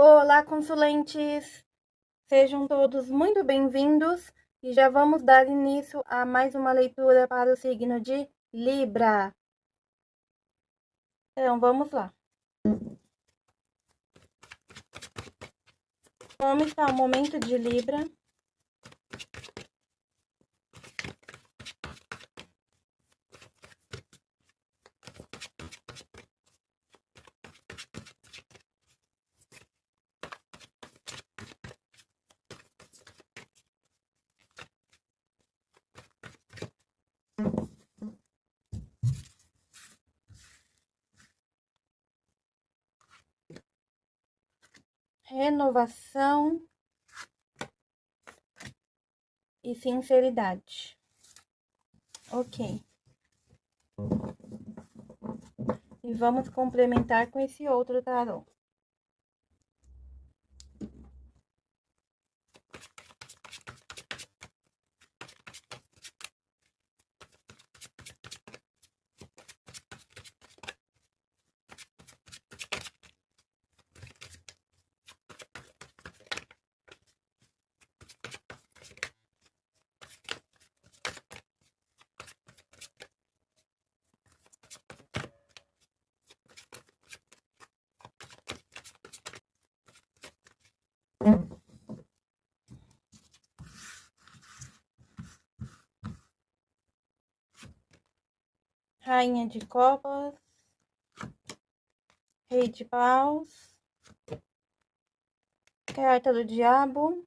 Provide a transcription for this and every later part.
Olá, consulentes! Sejam todos muito bem-vindos e já vamos dar início a mais uma leitura para o signo de Libra. Então, vamos lá. Como está o momento de Libra? Renovação e sinceridade. Ok. E vamos complementar com esse outro tarô. Rainha de Copas, Rei de Paus, Carta do Diabo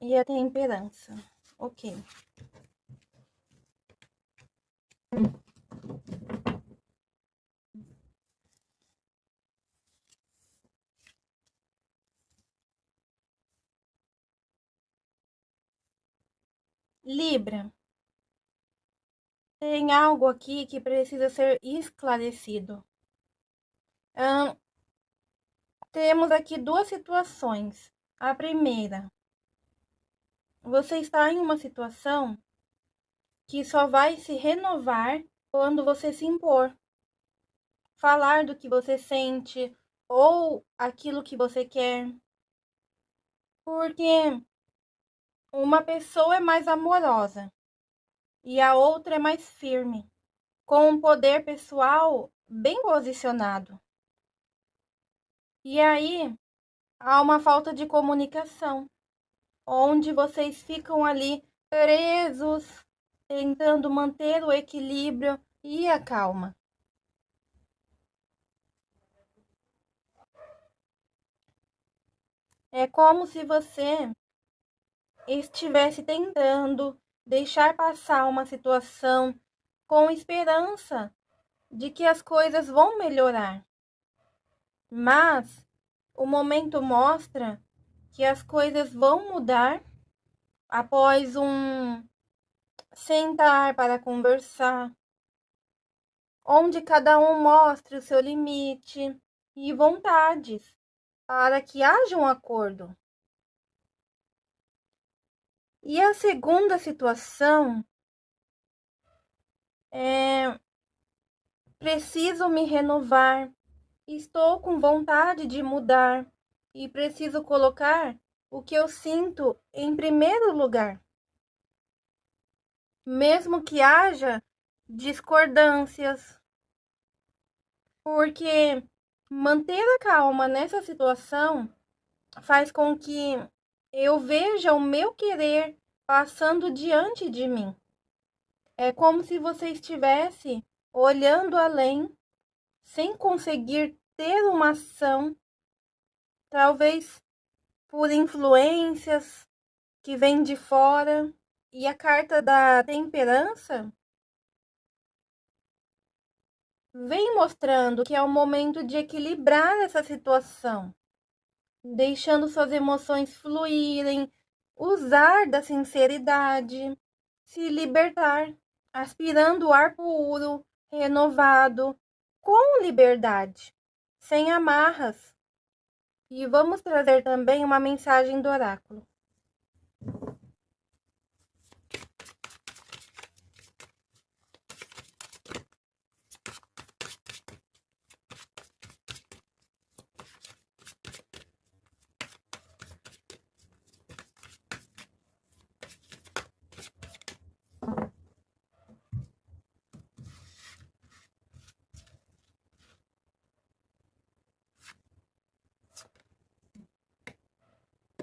e a Temperança. Ok. Libra. Tem algo aqui que precisa ser esclarecido. Temos aqui duas situações. A primeira, você está em uma situação que só vai se renovar quando você se impor. Falar do que você sente ou aquilo que você quer. Porque uma pessoa é mais amorosa e a outra é mais firme, com um poder pessoal bem posicionado. E aí há uma falta de comunicação, onde vocês ficam ali presos, tentando manter o equilíbrio e a calma. É como se você estivesse tentando deixar passar uma situação com esperança de que as coisas vão melhorar. Mas o momento mostra que as coisas vão mudar após um sentar para conversar, onde cada um mostre o seu limite e vontades para que haja um acordo. E a segunda situação é preciso me renovar, estou com vontade de mudar e preciso colocar o que eu sinto em primeiro lugar. Mesmo que haja discordâncias, porque manter a calma nessa situação faz com que eu veja o meu querer passando diante de mim. É como se você estivesse olhando além, sem conseguir ter uma ação, talvez por influências que vêm de fora. E a carta da temperança vem mostrando que é o momento de equilibrar essa situação deixando suas emoções fluírem, usar da sinceridade, se libertar, aspirando ar puro, renovado, com liberdade, sem amarras. E vamos trazer também uma mensagem do oráculo.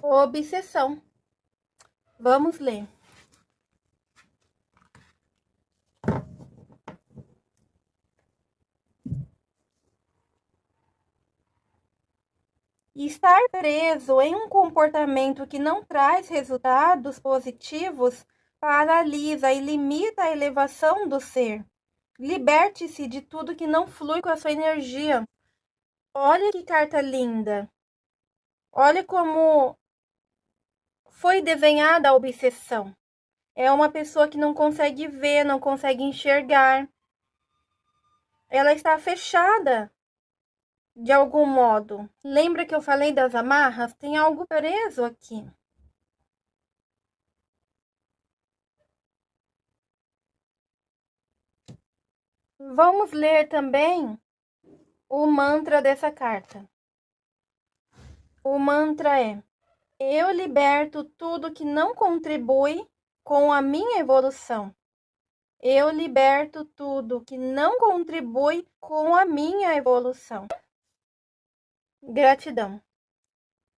Obsessão. Vamos ler. Estar preso em um comportamento que não traz resultados positivos paralisa e limita a elevação do ser. Liberte-se de tudo que não flui com a sua energia. Olha que carta linda. Olha como foi desenhada a obsessão. É uma pessoa que não consegue ver, não consegue enxergar. Ela está fechada de algum modo. Lembra que eu falei das amarras? Tem algo preso aqui. Vamos ler também o mantra dessa carta. O mantra é: Eu liberto tudo que não contribui com a minha evolução. Eu liberto tudo que não contribui com a minha evolução. Gratidão.